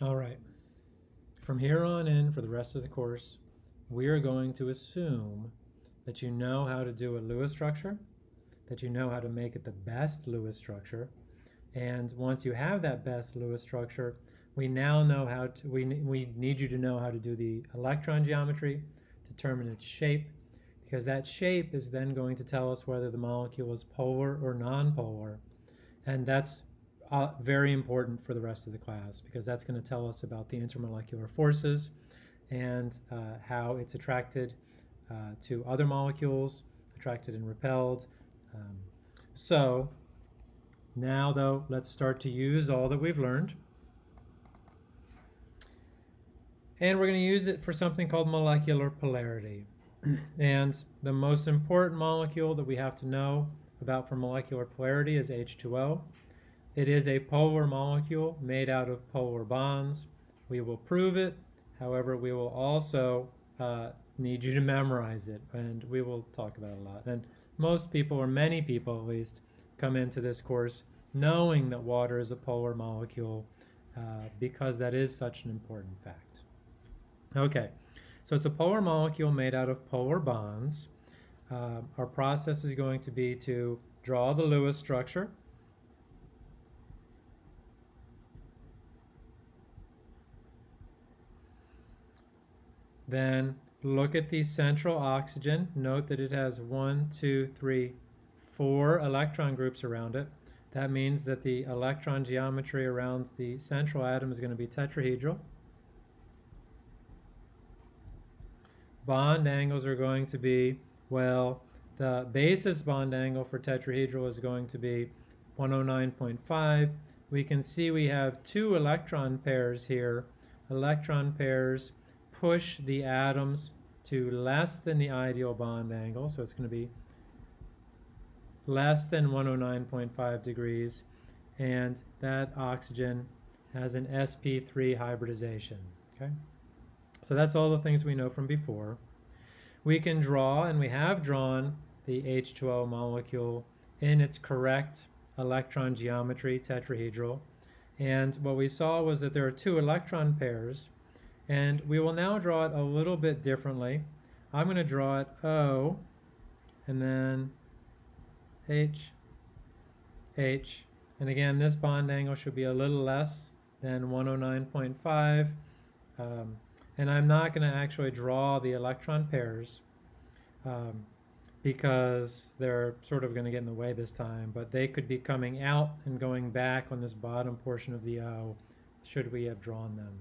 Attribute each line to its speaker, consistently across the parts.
Speaker 1: All right. From here on in, for the rest of the course, we are going to assume that you know how to do a Lewis structure, that you know how to make it the best Lewis structure, and once you have that best Lewis structure, we now know how to, we, we need you to know how to do the electron geometry, determine its shape, because that shape is then going to tell us whether the molecule is polar or nonpolar. And that's uh, very important for the rest of the class because that's going to tell us about the intermolecular forces and uh, how it's attracted uh, to other molecules, attracted and repelled. Um, so now though, let's start to use all that we've learned. And we're going to use it for something called molecular polarity. and the most important molecule that we have to know about for molecular polarity is H2O. It is a polar molecule made out of polar bonds. We will prove it. However, we will also uh, need you to memorize it, and we will talk about it a lot. And most people, or many people at least, come into this course knowing that water is a polar molecule uh, because that is such an important fact. Okay, so it's a polar molecule made out of polar bonds. Uh, our process is going to be to draw the Lewis structure. Then look at the central oxygen. Note that it has one, two, three, four electron groups around it. That means that the electron geometry around the central atom is going to be tetrahedral. bond angles are going to be, well, the basis bond angle for tetrahedral is going to be 109.5. We can see we have two electron pairs here. Electron pairs push the atoms to less than the ideal bond angle, so it's going to be less than 109.5 degrees, and that oxygen has an sp3 hybridization. Okay. So that's all the things we know from before. We can draw, and we have drawn, the H2O molecule in its correct electron geometry, tetrahedral. And what we saw was that there are two electron pairs, and we will now draw it a little bit differently. I'm going to draw it O, and then H, H. And again, this bond angle should be a little less than 109.5. Um, and I'm not going to actually draw the electron pairs um, because they're sort of going to get in the way this time, but they could be coming out and going back on this bottom portion of the O should we have drawn them.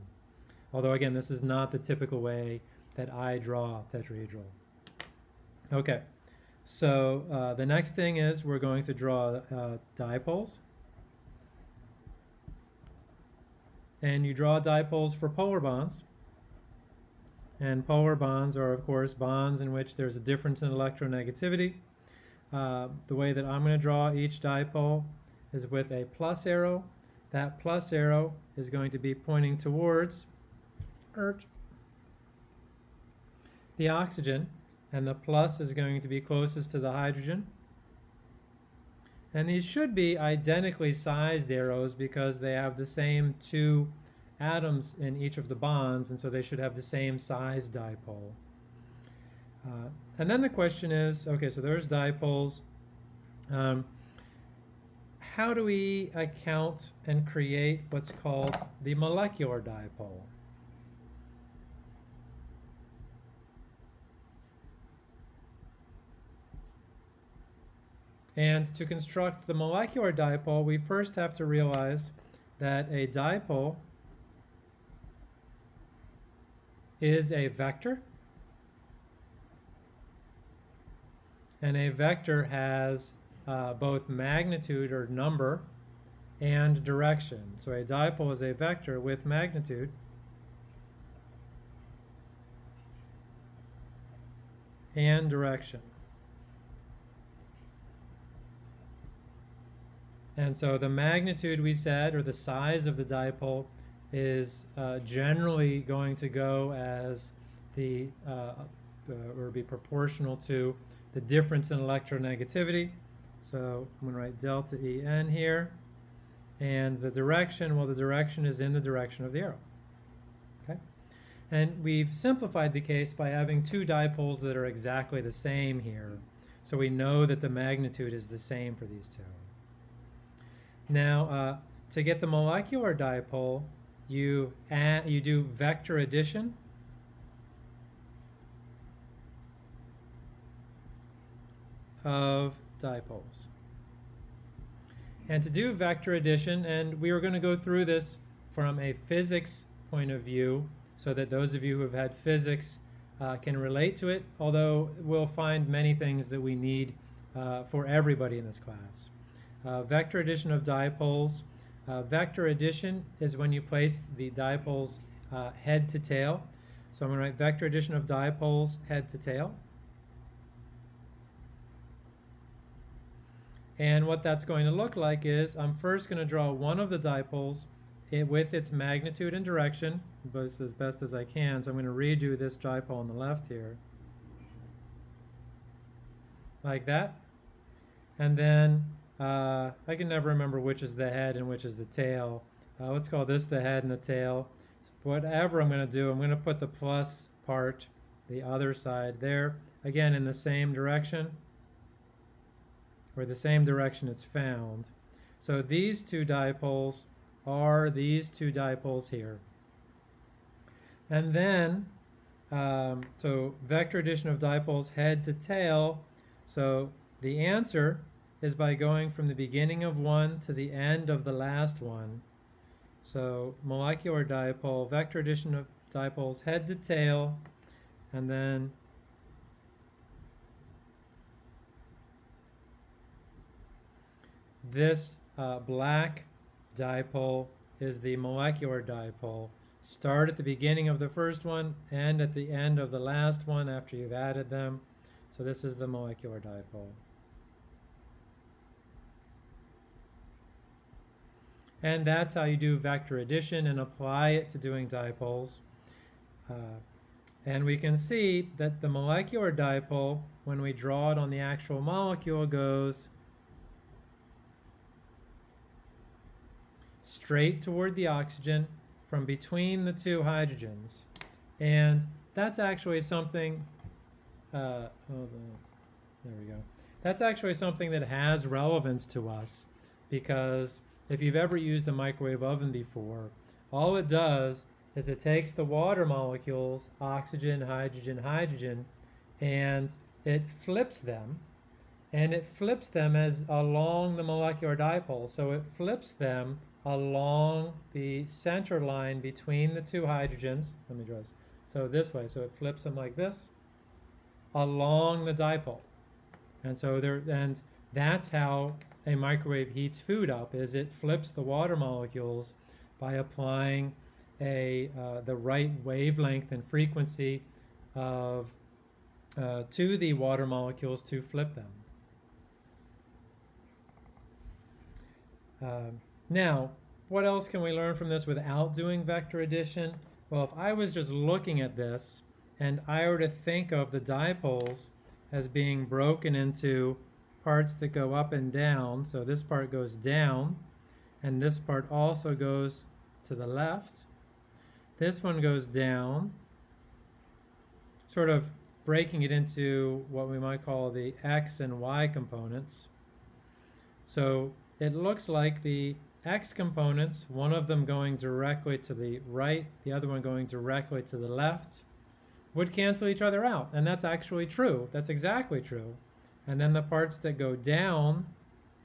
Speaker 1: Although again, this is not the typical way that I draw tetrahedral. Okay, so uh, the next thing is we're going to draw uh, dipoles. And you draw dipoles for polar bonds. And polar bonds are, of course, bonds in which there's a difference in electronegativity. Uh, the way that I'm going to draw each dipole is with a plus arrow. That plus arrow is going to be pointing towards the oxygen, and the plus is going to be closest to the hydrogen. And these should be identically sized arrows because they have the same two atoms in each of the bonds, and so they should have the same size dipole. Uh, and then the question is, okay, so there's dipoles. Um, how do we account and create what's called the molecular dipole? And to construct the molecular dipole, we first have to realize that a dipole is a vector. And a vector has uh, both magnitude or number and direction. So a dipole is a vector with magnitude. and direction. And so the magnitude we said, or the size of the dipole, is uh, generally going to go as the, uh, uh, or be proportional to the difference in electronegativity. So I'm going to write delta En here. And the direction, well, the direction is in the direction of the arrow. Okay? And we've simplified the case by having two dipoles that are exactly the same here. So we know that the magnitude is the same for these two. Now, uh, to get the molecular dipole, you, add, you do vector addition. of dipoles. And to do vector addition, and we are going to go through this from a physics point of view so that those of you who have had physics uh, can relate to it, although we'll find many things that we need uh, for everybody in this class. Uh, vector addition of dipoles. Uh, vector addition is when you place the dipoles uh, head to tail. So I'm going to write vector addition of dipoles head to tail. And what that's going to look like is I'm first going to draw one of the dipoles with its magnitude and direction as best as I can. So I'm going to redo this dipole on the left here. Like that. And then uh, I can never remember which is the head and which is the tail. Uh, let's call this the head and the tail. Whatever I'm going to do, I'm going to put the plus part, the other side there, again in the same direction or the same direction it's found. So these two dipoles are these two dipoles here. And then, um, so vector addition of dipoles head to tail. So the answer is by going from the beginning of one to the end of the last one. So molecular dipole, vector addition of dipoles head to tail, and then This uh, black dipole is the molecular dipole. Start at the beginning of the first one and at the end of the last one after you've added them. So this is the molecular dipole. And that's how you do vector addition and apply it to doing dipoles. Uh, and we can see that the molecular dipole, when we draw it on the actual molecule, goes straight toward the oxygen from between the two hydrogens. And that's actually something, uh, there we go. That's actually something that has relevance to us because if you've ever used a microwave oven before, all it does is it takes the water molecules, oxygen, hydrogen, hydrogen, and it flips them, and it flips them as along the molecular dipole. So it flips them along the center line between the two hydrogens. Let me draw this. So this way, so it flips them like this along the dipole. And so there, and that's how a microwave heats food up, is it flips the water molecules by applying a, uh, the right wavelength and frequency of, uh, to the water molecules to flip them. Um, now, what else can we learn from this without doing vector addition? Well, if I was just looking at this and I were to think of the dipoles as being broken into parts that go up and down, so this part goes down, and this part also goes to the left. This one goes down, sort of breaking it into what we might call the x and y components. So it looks like the x components, one of them going directly to the right, the other one going directly to the left, would cancel each other out. And that's actually true. That's exactly true. And then the parts that go down,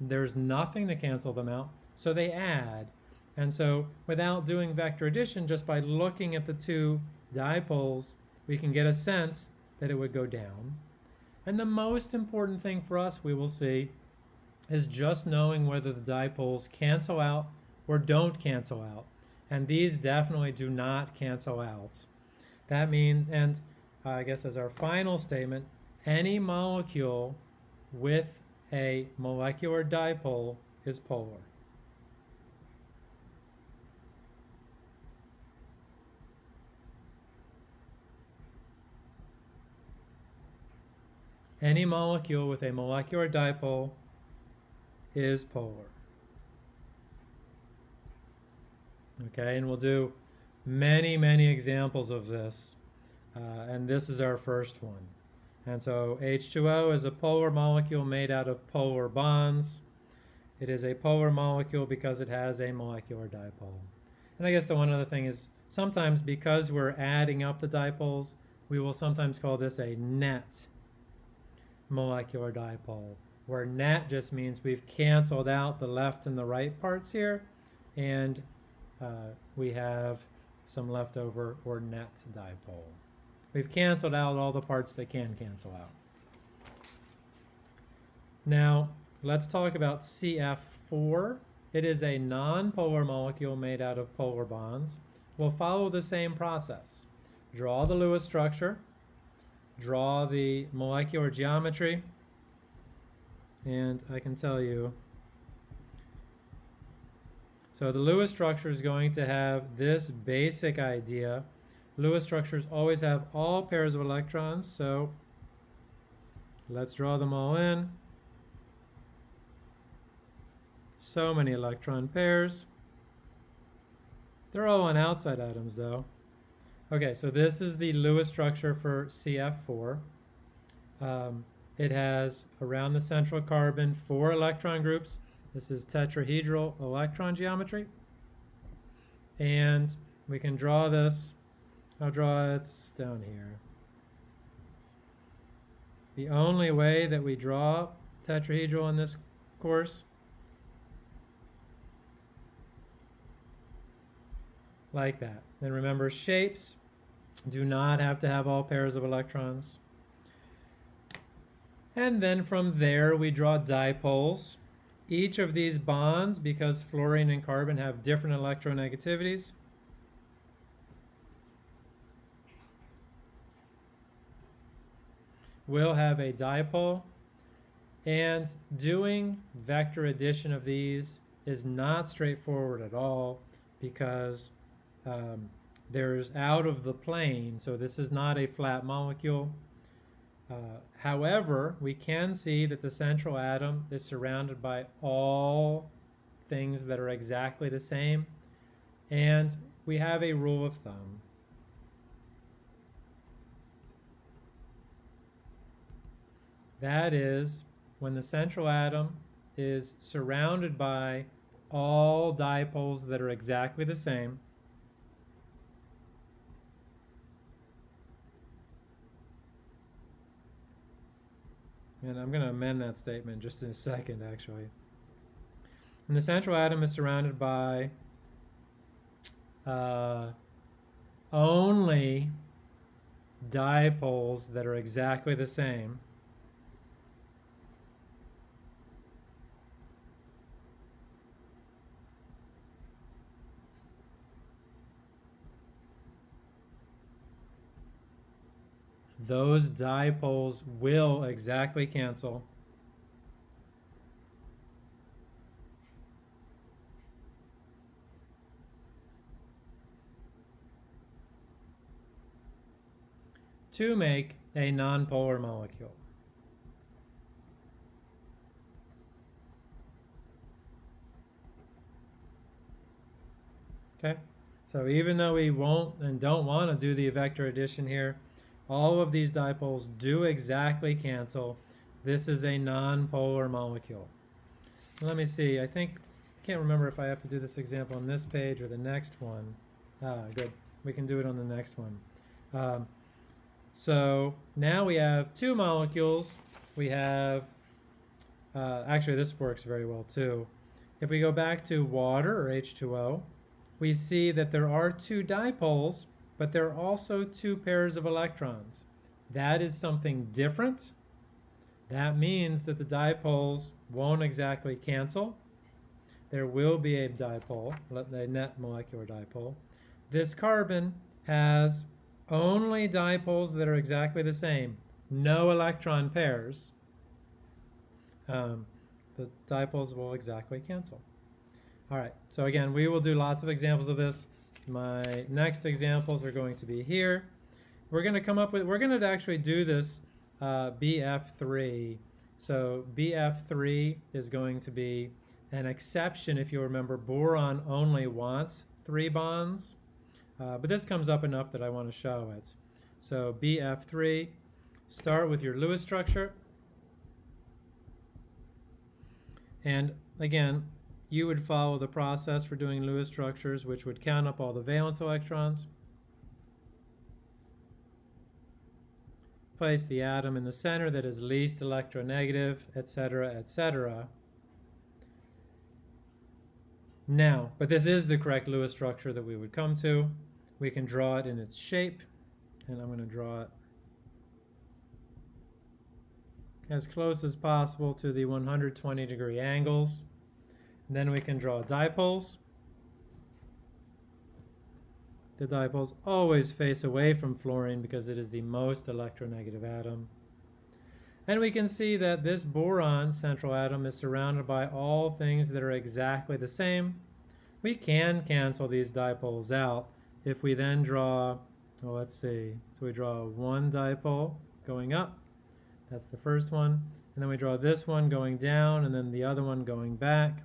Speaker 1: there's nothing to cancel them out, so they add. And so without doing vector addition, just by looking at the two dipoles, we can get a sense that it would go down. And the most important thing for us, we will see, is just knowing whether the dipoles cancel out or don't cancel out. And these definitely do not cancel out. That means, and I guess as our final statement, any molecule with a molecular dipole is polar. Any molecule with a molecular dipole is polar. Okay, and we'll do many, many examples of this. Uh, and this is our first one. And so H2O is a polar molecule made out of polar bonds. It is a polar molecule because it has a molecular dipole. And I guess the one other thing is sometimes because we're adding up the dipoles, we will sometimes call this a net molecular dipole, where net just means we've canceled out the left and the right parts here, and uh, we have some leftover or net dipole. We've canceled out all the parts that can cancel out. Now, let's talk about CF4. It is a non-polar molecule made out of polar bonds. We'll follow the same process. Draw the Lewis structure, draw the molecular geometry, and I can tell you so the Lewis structure is going to have this basic idea. Lewis structures always have all pairs of electrons, so let's draw them all in. So many electron pairs. They're all on outside atoms though. Okay, so this is the Lewis structure for CF4. Um, it has around the central carbon four electron groups this is tetrahedral electron geometry. And we can draw this. I'll draw it down here. The only way that we draw tetrahedral in this course like that. And remember, shapes do not have to have all pairs of electrons. And then from there, we draw dipoles. Each of these bonds, because fluorine and carbon have different electronegativities, will have a dipole. And doing vector addition of these is not straightforward at all because um, there's out of the plane, so this is not a flat molecule. Uh, however, we can see that the central atom is surrounded by all things that are exactly the same. And we have a rule of thumb. That is, when the central atom is surrounded by all dipoles that are exactly the same, And I'm going to amend that statement just in a second, actually. And the central atom is surrounded by uh, only dipoles that are exactly the same. Those dipoles will exactly cancel. to make a nonpolar molecule. Okay, so even though we won't and don't want to do the vector addition here, all of these dipoles do exactly cancel. This is a non-polar molecule. Let me see, I think, I can't remember if I have to do this example on this page or the next one. Ah, good, we can do it on the next one. Um, so now we have two molecules. We have, uh, actually this works very well too. If we go back to water, or H2O, we see that there are two dipoles but there are also two pairs of electrons. That is something different. That means that the dipoles won't exactly cancel. There will be a dipole, the net molecular dipole. This carbon has only dipoles that are exactly the same, no electron pairs. Um, the dipoles will exactly cancel. All right, so again, we will do lots of examples of this. My next examples are going to be here. We're going to come up with, we're going to actually do this uh, BF3. So BF3 is going to be an exception, if you remember, boron only wants three bonds, uh, but this comes up enough that I want to show it. So BF3, start with your Lewis structure. And again, you would follow the process for doing Lewis structures, which would count up all the valence electrons. Place the atom in the center that is least electronegative, etc., etc. Now, but this is the correct Lewis structure that we would come to. We can draw it in its shape, and I'm going to draw it as close as possible to the 120 degree angles. Then we can draw dipoles. The dipoles always face away from fluorine because it is the most electronegative atom. And we can see that this boron central atom is surrounded by all things that are exactly the same. We can cancel these dipoles out if we then draw, well, let's see. So we draw one dipole going up. That's the first one. And then we draw this one going down and then the other one going back.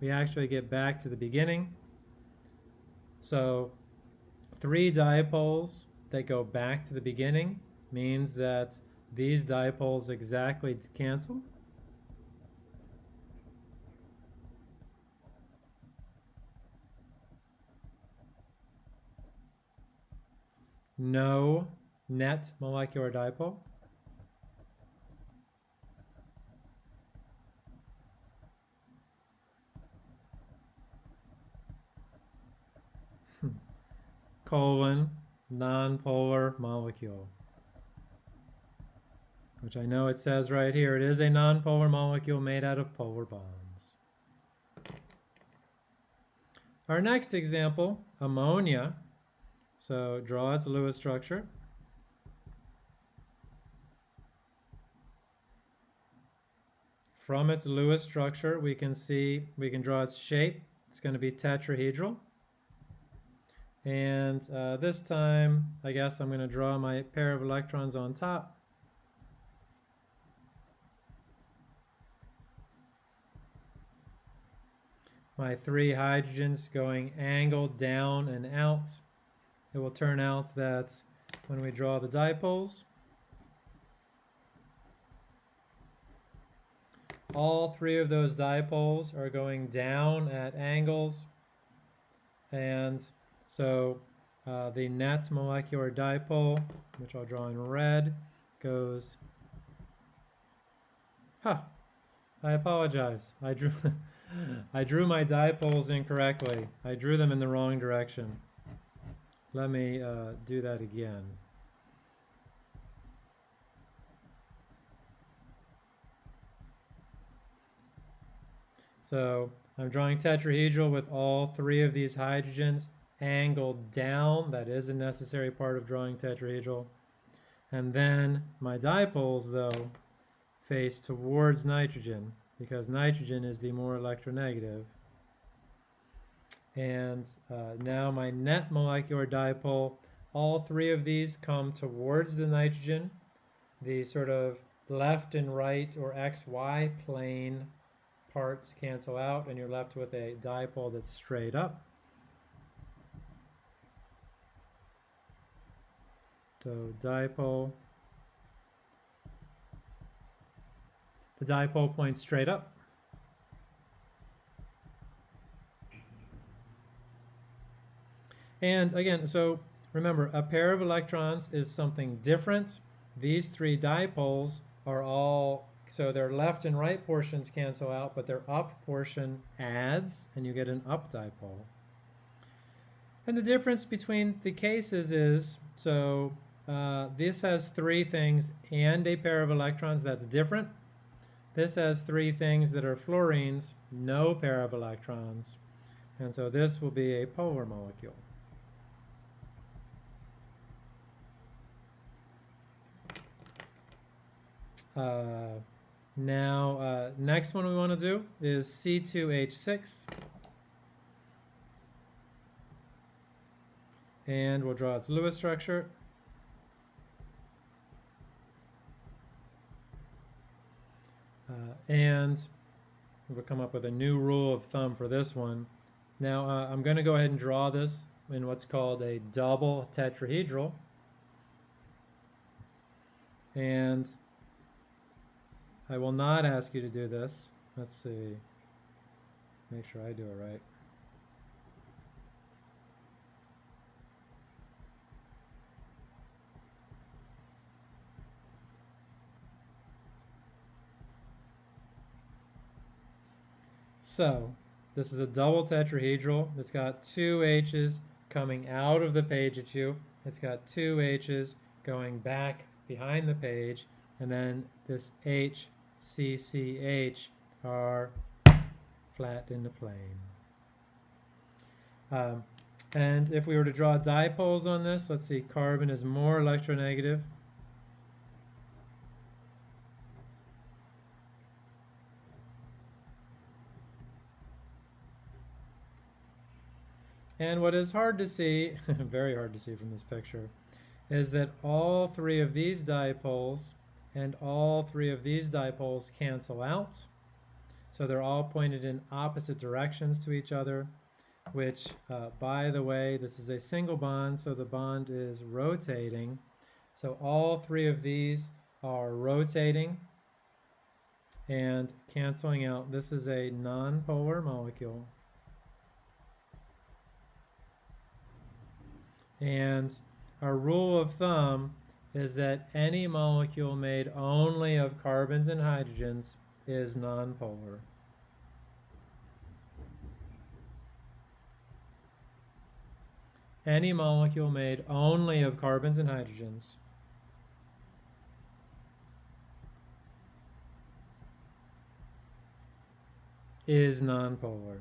Speaker 1: We actually get back to the beginning. So three dipoles that go back to the beginning means that these dipoles exactly cancel. No net molecular dipole. Colon nonpolar molecule which I know it says right here, it is a nonpolar molecule made out of polar bonds. Our next example, ammonia. So draw its Lewis structure. From its Lewis structure, we can see, we can draw its shape. It's going to be tetrahedral. And uh, this time, I guess I'm going to draw my pair of electrons on top. my three hydrogens going angled down and out. It will turn out that when we draw the dipoles, all three of those dipoles are going down at angles and so uh, the net molecular dipole, which I'll draw in red, goes, huh, I apologize. I drew I drew my dipoles incorrectly. I drew them in the wrong direction. Let me uh, do that again. So I'm drawing tetrahedral with all three of these hydrogens angled down. That is a necessary part of drawing tetrahedral. And then my dipoles, though, face towards nitrogen because nitrogen is the more electronegative. And uh, now my net molecular dipole, all three of these come towards the nitrogen. The sort of left and right or XY plane parts cancel out and you're left with a dipole that's straight up. So dipole The dipole points straight up. And again, so remember, a pair of electrons is something different. These three dipoles are all, so their left and right portions cancel out, but their up portion adds, and you get an up dipole. And the difference between the cases is, so uh, this has three things and a pair of electrons that's different. This has three things that are fluorines, no pair of electrons. And so this will be a polar molecule. Uh, now, uh, next one we want to do is C2H6. And we'll draw its Lewis structure. Uh, and we'll come up with a new rule of thumb for this one. Now uh, I'm going to go ahead and draw this in what's called a double tetrahedral. And I will not ask you to do this. Let's see. Make sure I do it right. So, this is a double tetrahedral. It's got two H's coming out of the page at you. It's got two H's going back behind the page, and then this H, C, C, H are flat in the plane. Um, and if we were to draw dipoles on this, let's see, carbon is more electronegative. And what is hard to see, very hard to see from this picture, is that all three of these dipoles and all three of these dipoles cancel out. So they're all pointed in opposite directions to each other, which, uh, by the way, this is a single bond, so the bond is rotating. So all three of these are rotating and canceling out. This is a nonpolar molecule. And our rule of thumb is that any molecule made only of carbons and hydrogens is nonpolar. Any molecule made only of carbons and hydrogens is nonpolar.